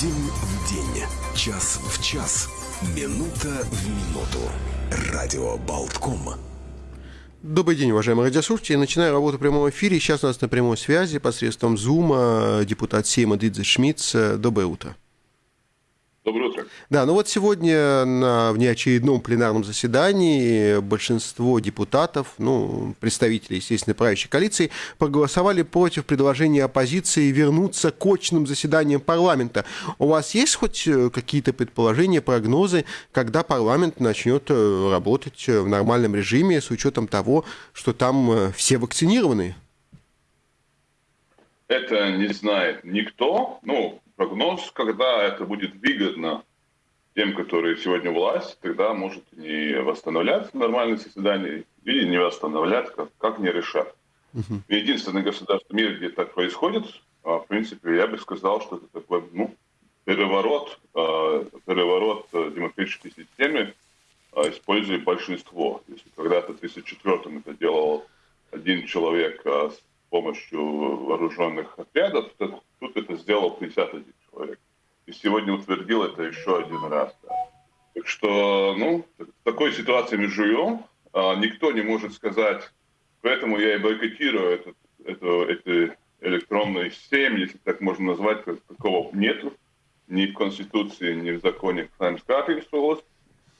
День в день, час в час, минута в минуту. Радио Болтком. Добрый день, уважаемые радиослушатели. Начинаю работу в прямом эфире. Сейчас у нас на прямой связи посредством Зума депутат Сейма Дидзе Шмидц. Доброе утро. Доброе утро. Да, ну вот сегодня на внеочередном пленарном заседании большинство депутатов, ну, представителей, естественно, правящей коалиции, проголосовали против предложения оппозиции вернуться к очным заседаниям парламента. У вас есть хоть э, какие-то предположения, прогнозы, когда парламент начнет э, работать в нормальном режиме с учетом того, что там э, все вакцинированы? Это не знает никто. Ну, прогноз, когда это будет выгодно тем, которые сегодня власть, тогда может не восстановляться нормальное заседание или не восстановлять, как, как не решат. Uh-huh. Единственное государство в мире, где так происходит, а, в принципе, я бы сказал, что это такой ну, переворот, а, переворот демократической системы, а, используя большинство. Если когда-то в 2004 это делал один человек с помощью вооруженных отрядов, тут это сделал 51 человек. И сегодня утвердил это еще один раз. Да. Так что, ну, в такой ситуации мы живем. А, никто не может сказать, поэтому я и бойкотирую этот, эту, эту электронную систему, если так можно назвать, такого нету ни в Конституции, ни в законе Times Capitals.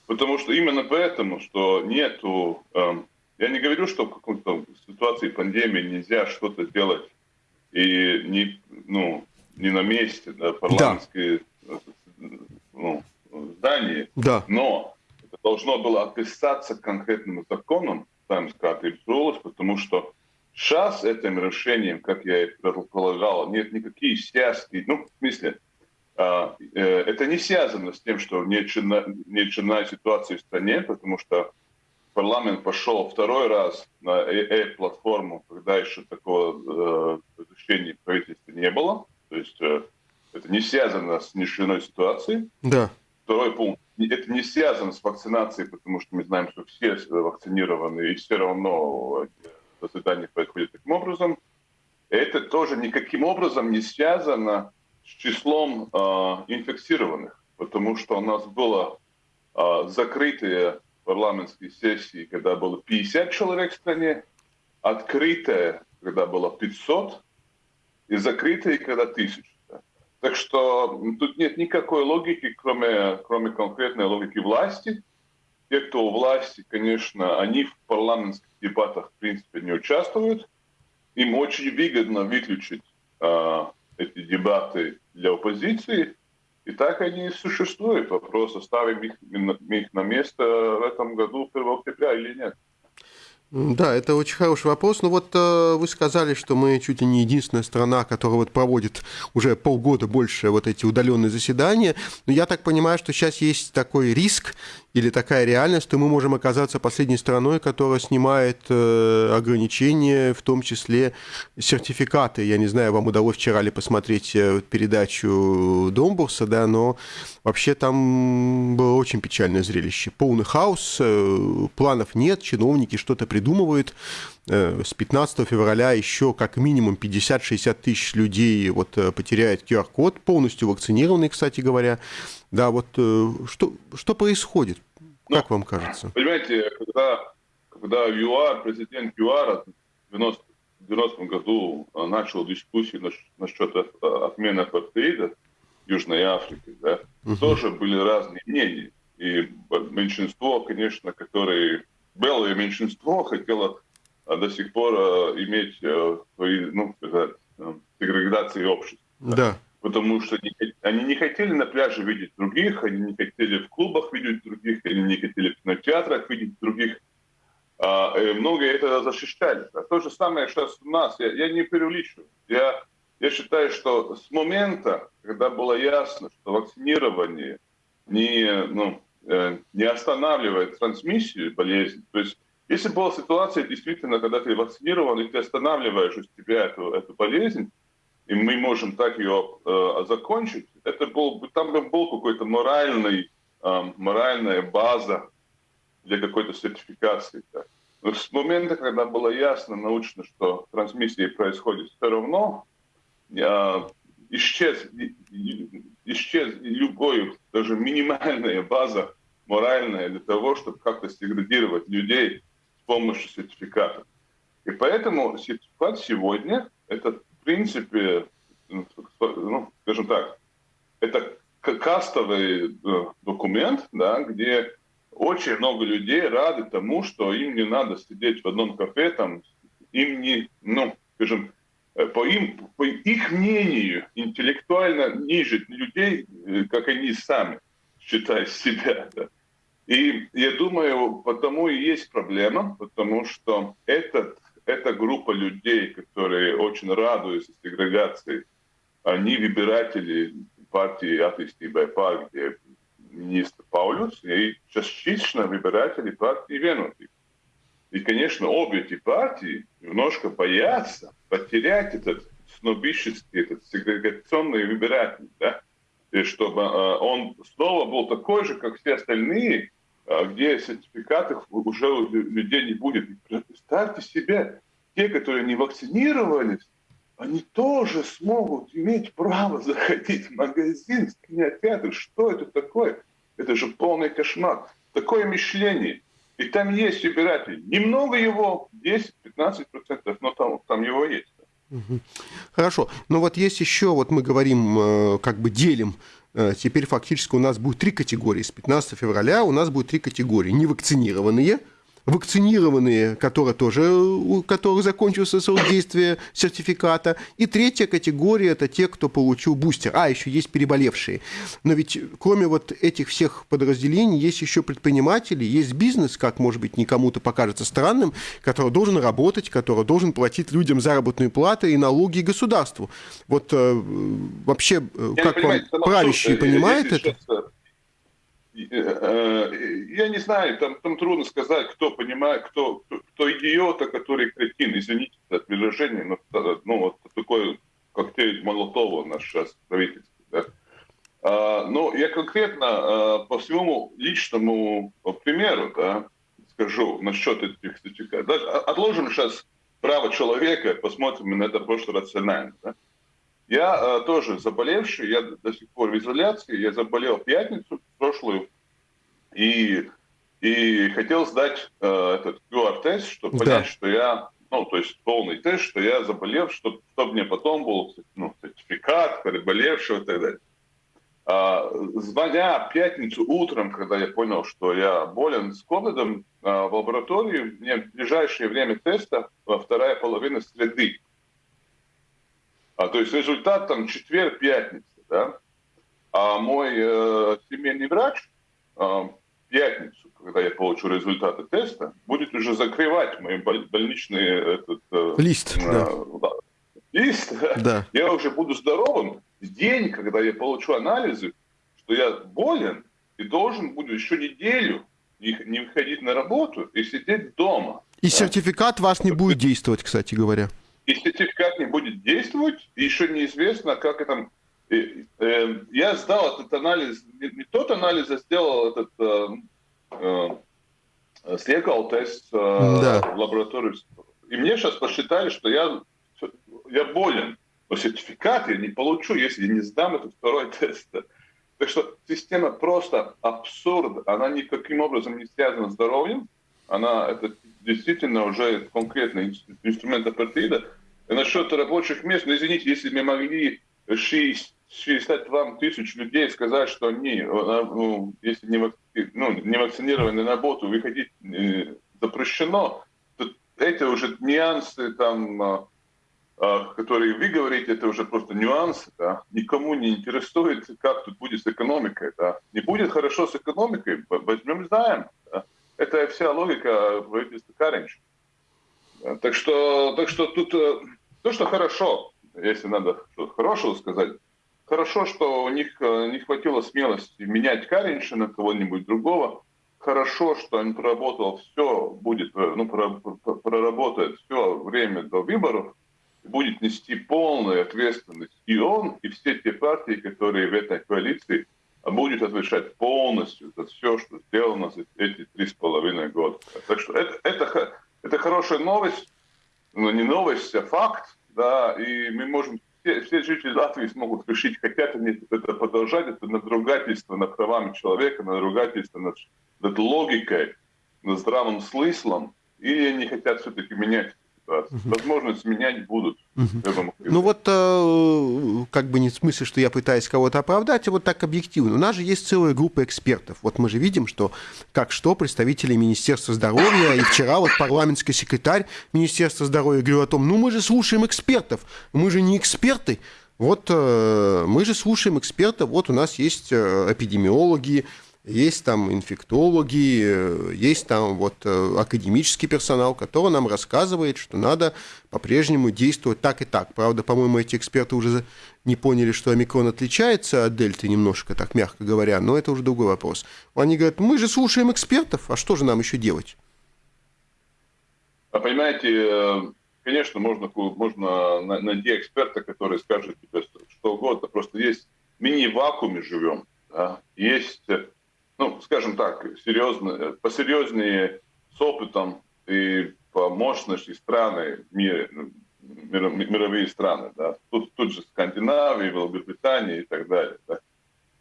Потому что именно поэтому, что нету... Эм, я не говорю, что в какой-то ситуации пандемии нельзя что-то делать и не, ну, не на месте, да, парламентское да. ну, здание, да. но это должно было описаться конкретным законом, там сказать, потому что сейчас этим решением, как я и предполагал, нет никаких связки, ну, в смысле, а, э, это не связано с тем, что нечерная ситуация в стране, потому что парламент пошел второй раз на э-платформу, когда еще такого э, решения правительства не было. То есть э, это не связано с нишиной ситуацией. Да. Второй пункт. Это не связано с вакцинацией, потому что мы знаем, что все вакцинированы, и все равно заседание происходит таким образом. Это тоже никаким образом не связано с числом э, инфицированных, потому что у нас было э, закрытые парламентские сессии, когда было 50 человек в стране, открытая, когда было 500, и закрытые, когда 1000. Так что тут нет никакой логики, кроме, кроме конкретной логики власти. Те, кто у власти, конечно, они в парламентских дебатах, в принципе, не участвуют. Им очень выгодно выключить э, эти дебаты для оппозиции, и так они и существуют. Вопрос, оставим их, их на место в этом году 1 октября или нет. Да, это очень хороший вопрос. Ну вот э, вы сказали, что мы чуть ли не единственная страна, которая вот проводит уже полгода больше вот эти удаленные заседания. Но я так понимаю, что сейчас есть такой риск или такая реальность, что мы можем оказаться последней страной, которая снимает э, ограничения, в том числе сертификаты. Я не знаю, вам удалось вчера ли посмотреть э, передачу Домбурса, да, но вообще там было очень печальное зрелище. Полный хаос, э, планов нет, чиновники что-то придумывают. Э, с 15 февраля еще как минимум 50-60 тысяч людей вот э, потеряет QR-код, полностью вакцинированный, кстати говоря. Да, вот э, что, что происходит? Ну, как вам кажется? Понимаете, когда, когда ЮАР, президент ЮАР в 90, 90 году начал дискуссию насчет отмены апартеида Южной Африки, да, угу. тоже были разные мнения. И меньшинство, конечно, которое белое меньшинство хотело до сих пор иметь свои, ну, сказать, сегрегации общества. Да потому что они не хотели на пляже видеть других, они не хотели в клубах видеть других, они не хотели в кинотеатрах видеть других. А, и многие это защищали. А то же самое сейчас у нас. Я, я не преувеличиваю. Я, я считаю, что с момента, когда было ясно, что вакцинирование не, ну, э, не останавливает трансмиссию болезни, то есть если была ситуация действительно, когда ты вакцинирован, и ты останавливаешь у себя эту, эту болезнь, и мы можем так ее э, закончить, это был, там был какой-то моральный, э, моральная база для какой-то сертификации. Да. Но с момента, когда было ясно научно, что трансмиссия происходит все равно, э, исчез, исчез уже минимальная база моральная для того, чтобы как-то сегрегировать людей помощью сертификата. И поэтому сертификат сегодня это в принципе, ну, скажем так, это кастовый э, документ, да, где очень много людей рады тому, что им не надо сидеть в одном кафе, там, им не, ну, скажем, э, по, им, по их мнению, интеллектуально ниже людей, э, как они сами считают себя. Да. И я думаю, потому и есть проблема, потому что этот, эта группа людей, которые очень радуются сегрегации, они выбиратели партии атtīstībai par, где министр Паулюс, и частично выбиратели партии Венотик. И, конечно, обе эти партии немножко боятся потерять этот снобический, этот сегрегационный выбиратель, да? и чтобы э, он снова был такой же, как все остальные, где сертификатов уже у людей не будет. Представьте себе, те, которые не вакцинировались, они тоже смогут иметь право заходить в магазин, в кинотеатр. Что это такое? Это же полный кошмар. Такое мышление. И там есть избиратель. Немного его, 10-15%, но там, там его есть. Хорошо. Но вот есть еще, вот мы говорим, э, как бы делим Теперь фактически у нас будет три категории. С 15 февраля у нас будет три категории. Невакцинированные – вакцинированные, которые тоже, у которых закончился срок действия сертификата. И третья категория – это те, кто получил бустер. А, еще есть переболевшие. Но ведь кроме вот этих всех подразделений есть еще предприниматели, есть бизнес, как, может быть, никому-то покажется странным, который должен работать, который должен платить людям заработную плату и налоги государству. Вот э, вообще, э, Я как вам правящие понимают это? Сейчас я не знаю, там, там трудно сказать, кто понимает, кто, кто идиот, а который кретин. Извините за выражение, но ну, вот такой коктейль Молотова наш сейчас правительство. Да? А, но я конкретно по своему личному примеру да, скажу насчет этих. Да, отложим сейчас право человека, посмотрим на это просто рационально. Да? Я э, тоже заболевший, я до сих пор в изоляции, я заболел в пятницу прошлую, и, и хотел сдать э, этот QR-тест, чтобы да. понять, что я, ну, то есть полный тест, что я заболел, чтобы, чтобы мне потом был ну, сертификат переболевшего и так далее. А, звоня в пятницу утром, когда я понял, что я болен с ковидом, а, в лаборатории мне в ближайшее время теста, вторая половина среды, а, то есть результат там четверг, пятница, да? А мой э, семейный врач э, пятницу, когда я получу результаты теста, будет уже закрывать мои больничный этот, э, лист. Э, да. Да, лист. Да. Я уже буду здоровым в день, когда я получу анализы, что я болен и должен буду еще неделю не, не выходить на работу и сидеть дома. И да? сертификат вас не будет действовать, кстати говоря и сертификат не будет действовать, и еще неизвестно, как это... Э, я сдал этот анализ, не тот анализ, а сделал этот... Э, э, слегал тест да. в лаборатории. И мне сейчас посчитали, что я, я болен. Но сертификат я не получу, если я не сдам этот второй тест. Так что система просто абсурд. Она никаким образом не связана с здоровьем. Она это действительно уже конкретный инструмент апартеида. Насчет рабочих мест, ну, извините, если мы могли 60 вам тысяч людей сказать, что они, э, ну, если не, ну, не вакцинированы на работу, выходить э, запрещено, то эти уже нюансы, там, э, которые вы говорите, это уже просто нюансы, да? никому не интересует, как тут будет с экономикой. Да? Не будет хорошо с экономикой, возьмем займ. Да? Это вся логика правительства Каринча. Так что, так что тут то, что хорошо, если надо что-то хорошего сказать, хорошо, что у них э, не хватило смелости менять Каринча на кого-нибудь другого. Хорошо, что он проработал все, будет, э, ну, проработает все время до выборов, будет нести полную ответственность и он, и все те партии, которые в этой коалиции будут отвечать полностью за все, что сделано за эти три с половиной года. Так что это, это, это хорошая новость, но не новость, а факт, да, и мы можем все, все жители Латвии смогут решить, хотят они это продолжать, это надругательство над правами человека, надругательство над, над логикой, над здравым смыслом, или они хотят все-таки менять ситуацию. Возможность менять будут. Ну вот, э, как бы не в смысле, что я пытаюсь кого-то оправдать, а вот так объективно. У нас же есть целая группа экспертов. Вот мы же видим, что как что представители Министерства здоровья, и вчера вот парламентский секретарь Министерства здоровья говорил о том, ну мы же слушаем экспертов, мы же не эксперты, вот э, мы же слушаем экспертов, вот у нас есть э, эпидемиологи, есть там инфектологи, есть там вот э, академический персонал, который нам рассказывает, что надо по-прежнему действовать так и так. Правда, по-моему, эти эксперты уже не поняли, что омикрон отличается от дельты немножко, так мягко говоря, но это уже другой вопрос. Они говорят, мы же слушаем экспертов, а что же нам еще делать? А понимаете, э, конечно, можно, можно найти эксперта, который скажет тебе что угодно, просто есть мини-вакууме живем, да? есть ну, скажем так, серьезно, посерьезнее с опытом и по мощности страны, мир, мировые страны. Да. Тут, тут же Скандинавия, Великобритания и так далее. Да.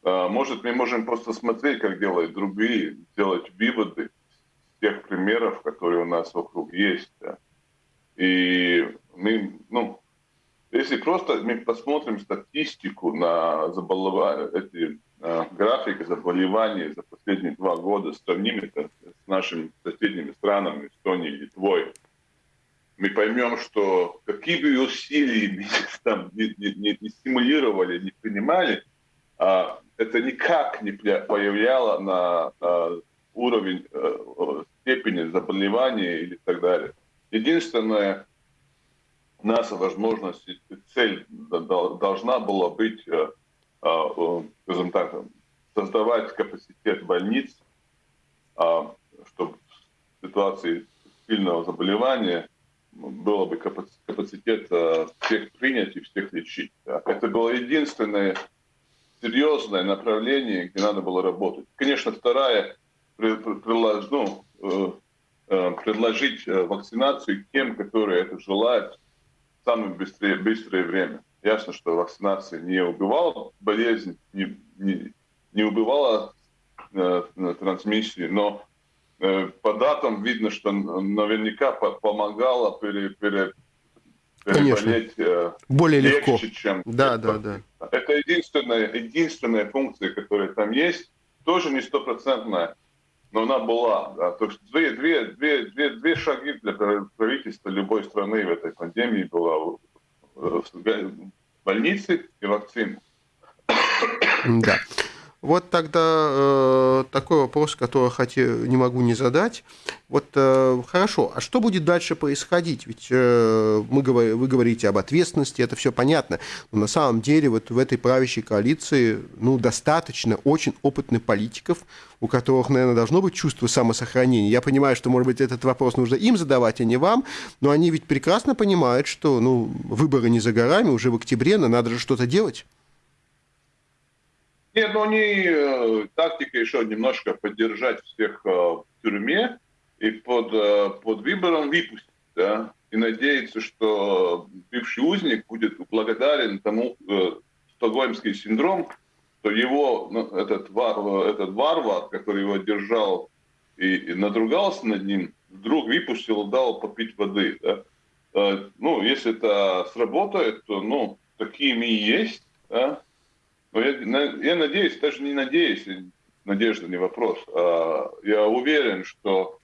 А, может, мы можем просто смотреть, как делают другие, делать выводы с тех примеров, которые у нас вокруг есть. Да. И мы, ну, если просто мы посмотрим статистику на заболевания, эти Э, график заболеваний за последние два года, сравним это с нашими соседними странами, Эстонией, Литвой, мы поймем, что какие бы усилия там не, не, не стимулировали, не принимали, а, это никак не повлияло на, на уровень э, степени заболевания или так далее. Единственное, наша возможность цель должна была быть а, скажем так, создавать капацитет больниц, а, чтобы в ситуации сильного заболевания было бы капацитет а, всех принять и всех лечить. Это было единственное серьезное направление, где надо было работать. Конечно, вторая ну, э, э, предложить э, вакцинацию тем, которые это желают в самое быстрое, быстрое время. Ясно, что вакцинация не убивала болезнь, не, не, не убивала э, трансмиссию, но э, по датам видно, что наверняка по помогала пере, пере, переболеть э, более легко, чем... Да, да, да. Это единственная, единственная функция, которая там есть, тоже не стопроцентная, но она была. Да. То есть две, две, две, две, две шаги для правительства любой страны в этой пандемии была больницы и вакцины. Да. Вот тогда э, такой вопрос, который хотел, не могу не задать. Вот э, хорошо, а что будет дальше происходить? Ведь э, мы, вы говорите об ответственности, это все понятно. Но на самом деле вот в этой правящей коалиции ну, достаточно очень опытных политиков, у которых, наверное, должно быть чувство самосохранения. Я понимаю, что, может быть, этот вопрос нужно им задавать, а не вам, но они ведь прекрасно понимают, что ну, выборы не за горами, уже в октябре, но надо же что-то делать. Нет, ну они э, тактика еще немножко поддержать всех э, в тюрьме и под, э, под выбором выпустить, да, и надеяться, что бывший узник будет благодарен тому э, стокгольмский синдром, что его, ну, этот, вар, этот варвар, который его держал и, и надругался над ним, вдруг выпустил, дал попить воды. Да? Э, ну, если это сработает, то, ну, такими и есть, да? Но я, я надеюсь, даже не надеюсь, надежда не вопрос. А, я уверен, что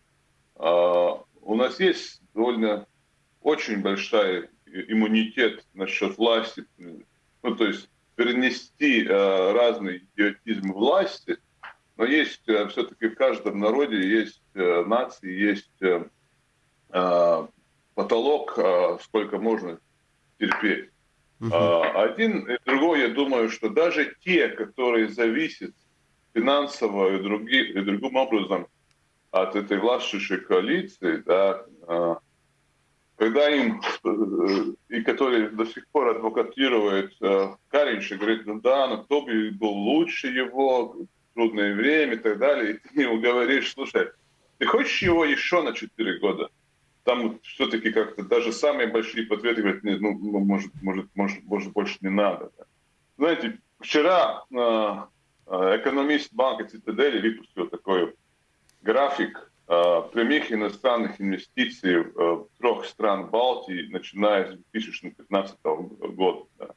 а, у нас есть довольно очень большой иммунитет насчет власти. Ну, то есть перенести а, разный идиотизм власти, но есть все-таки в каждом народе есть нации, есть потолок, сколько можно терпеть. Uh-huh. Один и другой, я думаю, что даже те, которые зависят финансово и, други, и другим образом от этой властвующей коалиции, да, а, когда им, э, и которые до сих пор адвокатируют э, Каринш и говорит, ну да, но кто бы был лучше его, в трудное время и так далее, и ты ему говоришь, слушай, ты хочешь его еще на 4 года? Там все-таки как-то даже самые большие подветы говорят, нет, ну, может, может, может, может, больше не надо. Знаете, вчера э, экономист банка Цитадели выпустил такой график э, прямых иностранных инвестиций в трех стран Балтии, начиная с 2015 года. Да.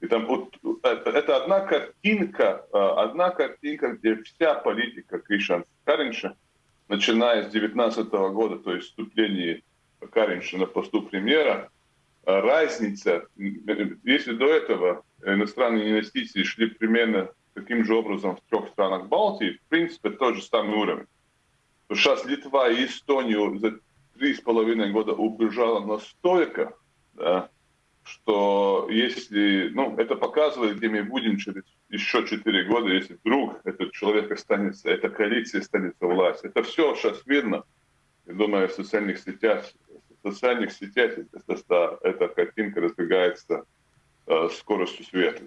И там вот, это, это одна картинка, одна картинка, где вся политика Кришан Каринша, начиная с 2019 года, то есть вступление Каринша на посту премьера, разница, если до этого иностранные инвестиции шли примерно таким же образом в трех странах Балтии, в принципе, тот же самый уровень. То сейчас Литва и Эстонию за три с половиной года убежала настолько, да, что если, ну, это показывает, где мы будем через еще четыре года, если вдруг этот человек останется, эта коалиция останется власть. Это все сейчас видно. Я думаю, в социальных сетях, в социальных сетях эта, эта картинка разбегается э, скоростью света.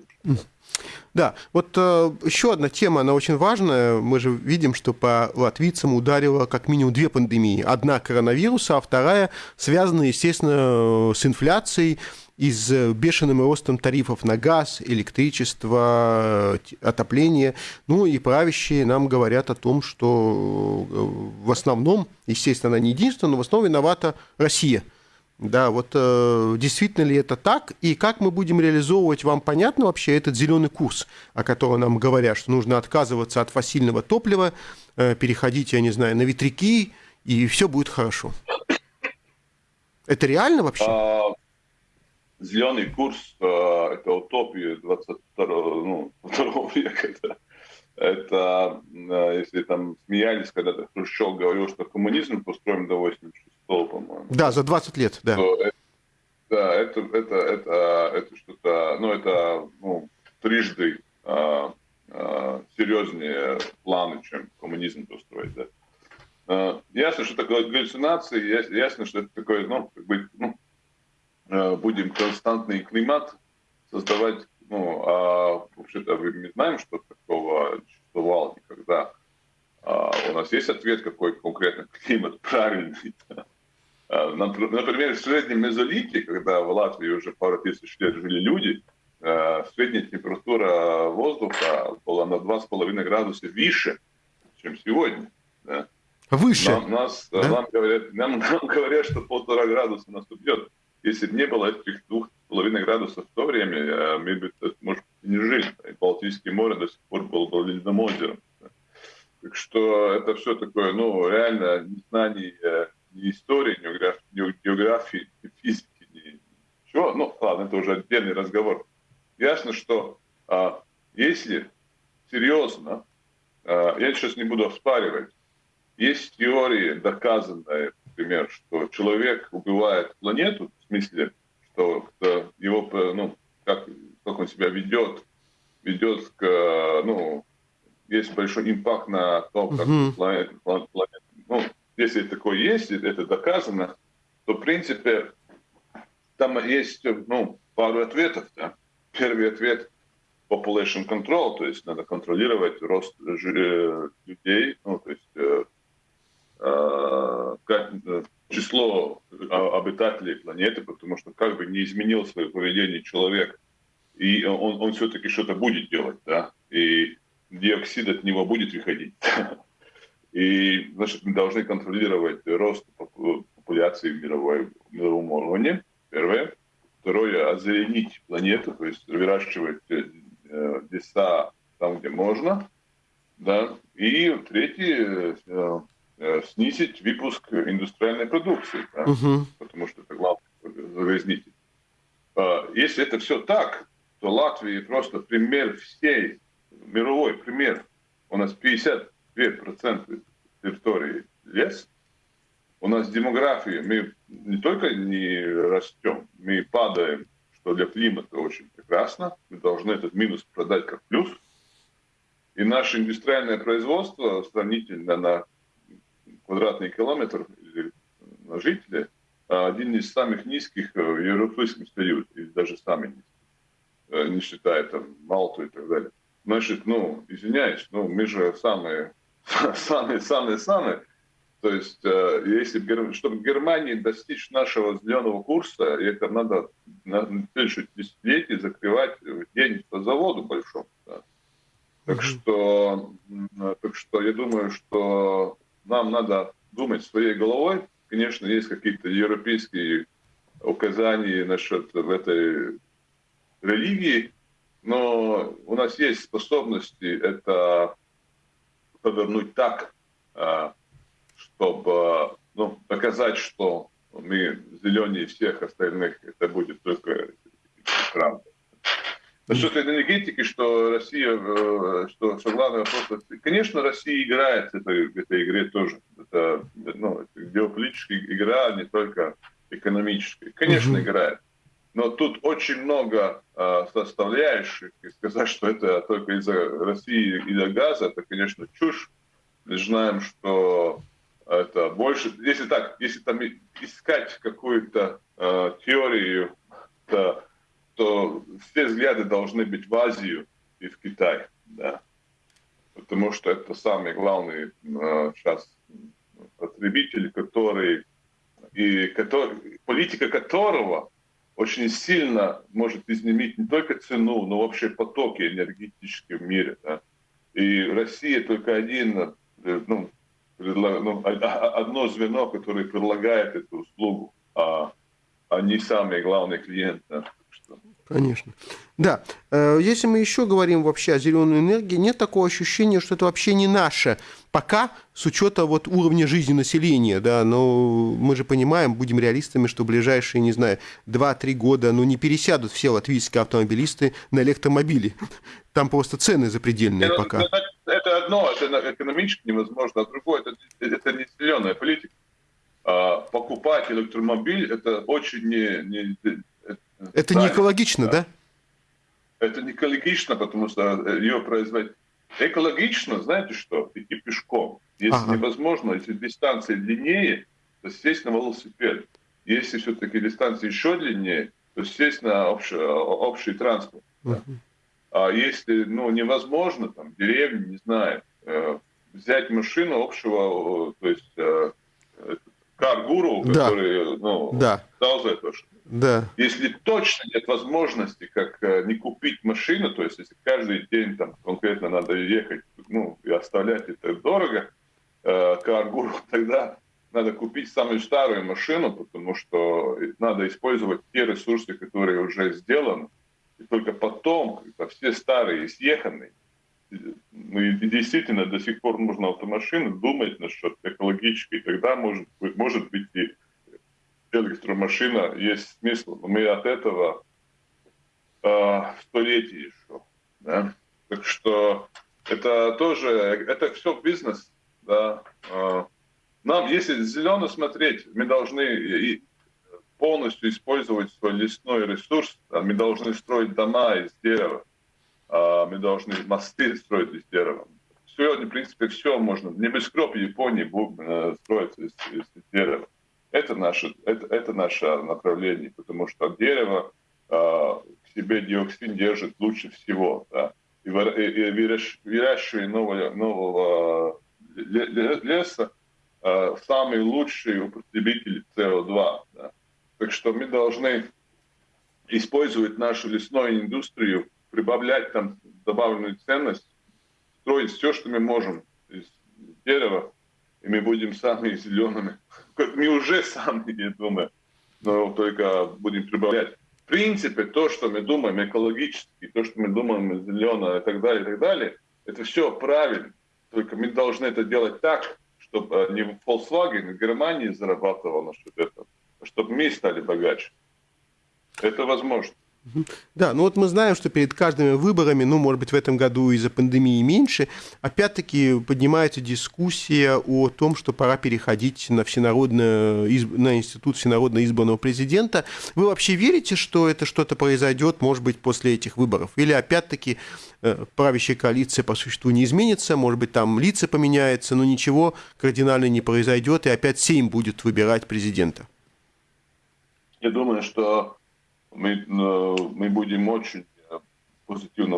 Да, вот э, еще одна тема, она очень важная. Мы же видим, что по латвийцам ударило как минимум две пандемии. Одна коронавируса, а вторая связана, естественно, с инфляцией и с бешеным ростом тарифов на газ, электричество, отопление. Ну и правящие нам говорят о том, что э, в основном, естественно, она не единственная, но в основном виновата Россия – да, вот э, действительно ли это так, и как мы будем реализовывать, вам понятно вообще этот зеленый курс, о котором нам говорят, что нужно отказываться от фасильного топлива, э, переходить, я не знаю, на ветряки, и все будет хорошо. Это реально вообще? Зеленый курс э, – это утопия 22 ну, века. Да. Это, э, если там смеялись, когда Хрущев говорил, что коммунизм построен до 86 по-моему. Да, за 20 лет, да. Это, да, это, это, это, это что-то, ну, это ну, трижды а, а, серьезнее планы, чем коммунизм построить, да. А, ясно, что такое галлюцинации, ясно, что это такое, ну, как бы, ну, будем константный климат создавать, ну, а вообще-то мы знаем, что такого существовало никогда. А, у нас есть ответ, какой конкретно климат правильный. Да? Э, например, в среднем мезолите, когда в Латвии уже пару тысяч лет жили люди, э, средняя температура воздуха была на 2,5 градуса выше, чем сегодня. Да? Выше? Нам, нас, да? нам, говорят, нам, нам говорят, что полтора градуса наступит. Если бы не было этих двух половиной градусов в то время, э, мы бы, может, не жили. Балтийское море до сих пор было бы ледяным озером. Так что это все такое, ну, реально незнание ни истории, ни географии, ни физики, ни ничего. Ну, ладно, это уже отдельный разговор. Ясно, что а, если серьезно, а, я сейчас не буду оспаривать, есть теории, доказанные, например, что человек убивает планету, в смысле, что его, ну, как, как он себя ведет, ведет к, ну, есть большой импакт на то, как uh-huh. планета, планета, ну, если такое есть, это доказано, то, в принципе, там есть ну, пару ответов. Да? Первый ответ – population control, то есть надо контролировать рост э, людей, ну, то есть э, э, число обитателей планеты, потому что как бы не изменил свое поведение человек, и он, он все-таки что-то будет делать, да, и диоксид от него будет выходить. И, значит, мы должны контролировать рост популяции в мировой, мировом уровне, первое. Второе, озеленить планету, то есть выращивать э, леса там, где можно. Да. И третье, э, э, снизить выпуск индустриальной продукции, да, угу. потому что это главный загрязнитель. А, если это все так, то Латвия просто пример всей, мировой пример. У нас 50 2% территории лес. У нас демография, мы не только не растем, мы падаем, что для климата очень прекрасно. Мы должны этот минус продать как плюс. И наше индустриальное производство сравнительно на квадратный километр на жителя один из самых низких в Европейском Союзе, или даже самый низкий, э, не считая там Малту и так далее. Значит, ну, извиняюсь, но мы же самые самые-самые-самые. То есть, э, если, чтобы Германии достичь нашего зеленого курса, это надо на следующее десятилетие закрывать день по заводу большому. Да. Так, что, так что я думаю, что нам надо думать своей головой. Конечно, есть какие-то европейские указания насчет этой религии, но у нас есть способности это повернуть так, а, чтобы ну, показать, что мы зеленее всех остальных, это будет только правда. Насчет энергетики, что Россия, э, что, что главный вопрос, конечно, Россия играет в этой, в этой игре тоже. Это, ну, геополитическая игра, а не только экономическая. Конечно, mm играет. Но тут очень много э, составляющих, и сказать, что это только из-за России и из-за газа, это, конечно, чушь. Мы знаем, что это больше, если так, если там искать какую-то э, теорию, то, то все взгляды должны быть в Азию и в Китай, да, потому что это самый главный э, сейчас потребитель, который и который, политика которого очень сильно может изменить не только цену, но вообще потоки энергетические в мире. Да? И Россия только один э, ну, ну, одно звено, которое предлагает эту услугу, а, а не самый главный клиент. Конечно. Да, э, если мы еще говорим вообще о зеленой энергии, нет такого ощущения, что это вообще не наше. Пока, с учета вот уровня жизни населения, да, но мы же понимаем, будем реалистами, что ближайшие, не знаю, 2-3 года, ну, не пересядут все латвийские автомобилисты на электромобили. Там просто цены запредельные это, пока. Это, это одно, это экономически невозможно, а другое, это, это не зеленая политика. А, покупать электромобиль, это очень не, не это да, не экологично, да. да? Это не экологично, потому что э, ее производить. Экологично, знаете что, идти пешком. Если ага. невозможно, если дистанция длиннее, то сесть на велосипед. Если все-таки дистанция еще длиннее, то сесть на общий, общий транспорт. Uh-huh. А если ну, невозможно, там, деревни, не знаю, э, взять машину общего, то есть э, каргуру, да. который ну, да. дал за это, да. Если точно нет возможности, как э, не купить машину, то есть если каждый день там конкретно надо ехать, ну, и оставлять это дорого, э, Каргуру, тогда надо купить самую старую машину, потому что надо использовать те ресурсы, которые уже сделаны, и только потом, когда все старые и съеханные, ну, и действительно до сих пор нужно автомашины думать насчет экологической, тогда может, может быть и электромашина есть смысл. Но мы от этого э, столетий еще. Да? Так что это тоже, это все бизнес. Да? Э, нам, если зелено смотреть, мы должны полностью использовать свой лесной ресурс. Мы должны строить дома из дерева. А, мы должны мосты строить из дерева. Сегодня, в принципе, все можно. Небоскреб Японии э, строится из, из дерева. Это наше, это, это наше направление, потому что дерево э, к себе диоксин держит лучше всего. Да? И, выращивание нового, нового леса э, самый лучший употребитель СО2. Да? Так что мы должны использовать нашу лесную индустрию, прибавлять там добавленную ценность, строить все, что мы можем из дерева, и мы будем самыми зелеными. Мы уже самые, я думаю, но только будем прибавлять. В принципе, то, что мы думаем экологически, то, что мы думаем зеленое и так далее, и так далее, это все правильно. Только мы должны это делать так, чтобы э, не Volkswagen в Германии зарабатывал на этого, а чтобы мы стали богаче. Это возможно. Да, ну вот мы знаем, что перед каждыми выборами, ну, может быть, в этом году из-за пандемии меньше, опять-таки поднимается дискуссия о том, что пора переходить на, всенародное, на институт всенародно избранного президента. Вы вообще верите, что это что-то произойдет, может быть, после этих выборов? Или опять-таки э, правящая коалиция по существу не изменится, может быть, там лица поменяются, но ничего кардинально не произойдет, и опять Сейм будет выбирать президента? Я думаю, что мы, э, мы будем очень э, позитивно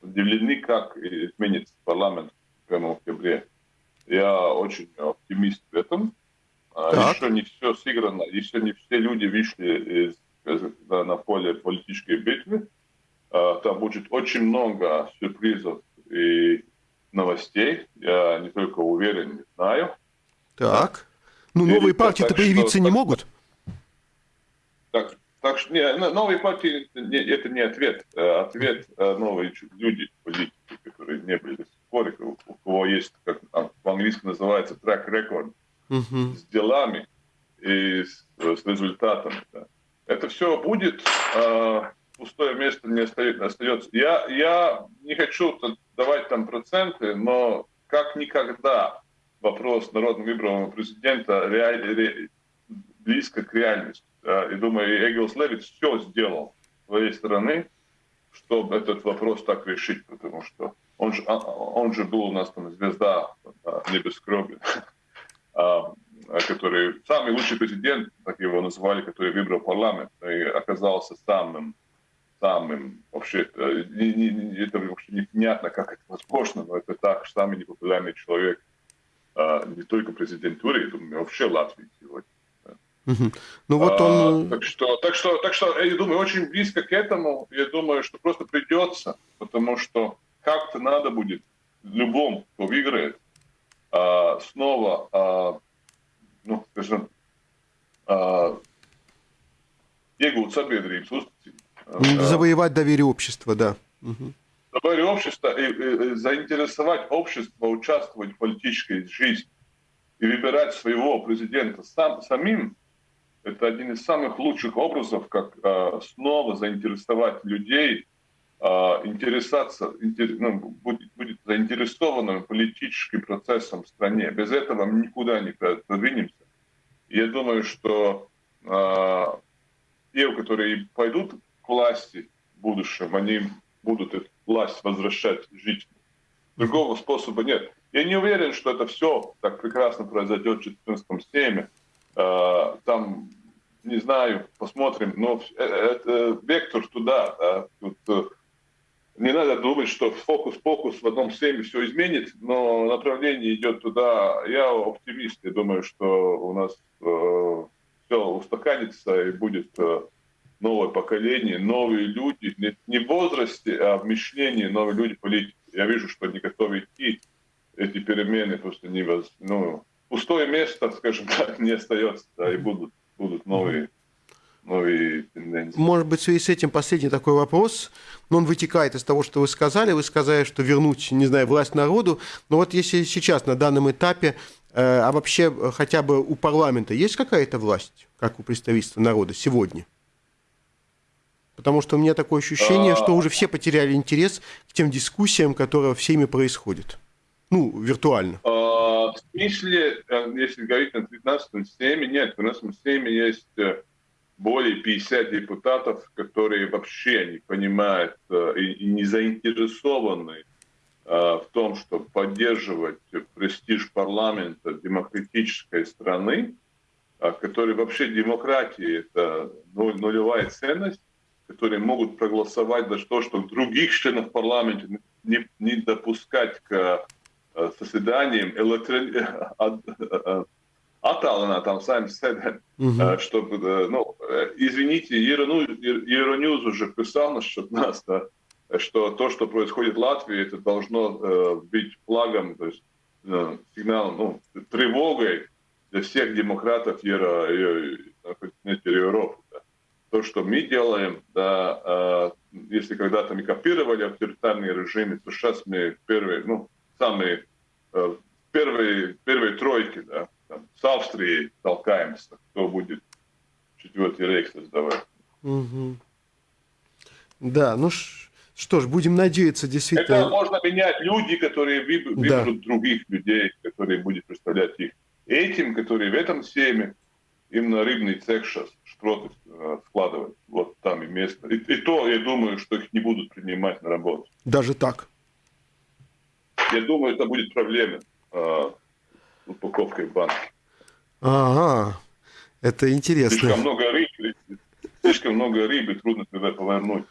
удивлены, как изменится парламент в октябре. Я очень оптимист в этом. А, так. Еще не все сыграно, еще не все люди вышли из, на поле политической битвы. А, там будет очень много сюрпризов и новостей. Я не только уверен, не знаю. Так. Ну, новые партии-то появиться что, не могут. Так, так что не, новые партии это не ответ. Э, ответ э, новые люди, политики, которые не были споры, у кого есть, как по-английски называется, трек рекорд uh с делами и с, с результатами. Да. Это все будет, э, пустое место не остается. Я, я не хочу давать там проценты, но как никогда вопрос народного выбранного президента реаль, ре, близко к реальности. Да. И думаю, Эгилс Левит все сделал своей стороны, чтобы этот вопрос так решить, потому что он же, а, он же был у нас там звезда небескроби, а, который самый лучший президент, так его называли, который выбрал парламент и оказался самым самым вообще не, не, это вообще непонятно, как это возможно, но это так, самый непопулярный человек не только президентуре, я думаю, вообще Латвии сегодня. Ну вот он... А, так, что, так, что, так что, я думаю, очень близко к этому. Я думаю, что просто придется, потому что как-то надо будет любому, кто выиграет, а, снова, а, ну, скажем, а, iegūt sabiedrības uzticību. Завоевать доверие общества, да. Угу. Доверие общества и, и заинтересовать общество участвовать в политической жизни и выбирать своего президента сам, самим, это один из самых лучших образов, как э, снова заинтересовать людей а, интересоваться, ну, будет, будет заинтересованным политическим процессом в стране. Без этого мы никуда не продвинемся. Я думаю, что э, те, которые пойдут к власти в будущем, они будут эту власть возвращать жителям. Другого способа нет. Я не уверен, что это все так прекрасно произойдет в 14 сейме. Э, там, не знаю, посмотрим, но э, это вектор туда. Да, тут, не надо думать, что фокус-покус в одном семье все изменит, но направление идет туда. Я оптимист, я думаю, что у нас э, все устаканится и будет э, новое поколение, новые люди, не, не в возрасте, а в мышлении новые люди политики. Я вижу, что они готовы идти, эти перемены просто не воз... ну, пустое место, скажем так, не остается, да, и будут, будут новые новые тенденции. Может быть, в связи с этим последний такой вопрос, но он вытекает из того, что вы сказали. Вы сказали, что вернуть, не знаю, власть народу. Но вот если сейчас на данном этапе, э, а вообще хотя бы у парламента есть какая-то власть, как у представительства народа сегодня? Потому что у меня такое ощущение, что уже все потеряли интерес к тем дискуссиям, которые всеми происходят. Ну, виртуально. А, смысле, э, если говорить на 19 теме, нет, у нас в теме есть э, более 50 депутатов, которые вообще не понимают э, и не заинтересованы в том, чтобы поддерживать престиж парламента демократической страны, которые вообще демократия – это нулевая ценность, которые могут проголосовать за то, что других членов парламента не, не допускать к заседаниям электро attālinātām saimnes sēdēm, mm -hmm. чтобы, ну, извините, Евроньюз уже писал насчет нас, да, что то, что происходит в Латвии, это должно э, быть флагом, то есть э, сигналом, ну, тревогой для всех демократов Евро, на континенте Европы. Да. То, что мы делаем, да, э, если когда-то мы копировали авторитарные режимы, то сейчас мы первые, ну, самые э, первые, первые тройки, да, там, с Австрией толкаемся, кто будет четвертый рейх создавать. Угу. Да, ну что ж, будем надеяться, действительно. Это можно менять люди, которые выберут да. других людей, которые будут представлять их. Этим, которые в этом семе, им на рыбный цех сейчас шпроты э, складывать. Вот там и место. И, и то, я думаю, что их не будут принимать на работу. Даже так? Я думаю, это будет проблема. Э, упаковкой в банке. Ага, это интересно. Слишком много рыбы, слишком много рыбы, трудно туда повернуть.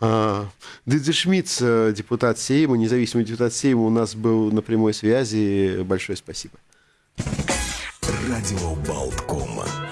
А, Дидзе Шмидц, депутат Сейма, независимый депутат Сейма, у нас был на прямой связи. Большое спасибо. Радио Болткома.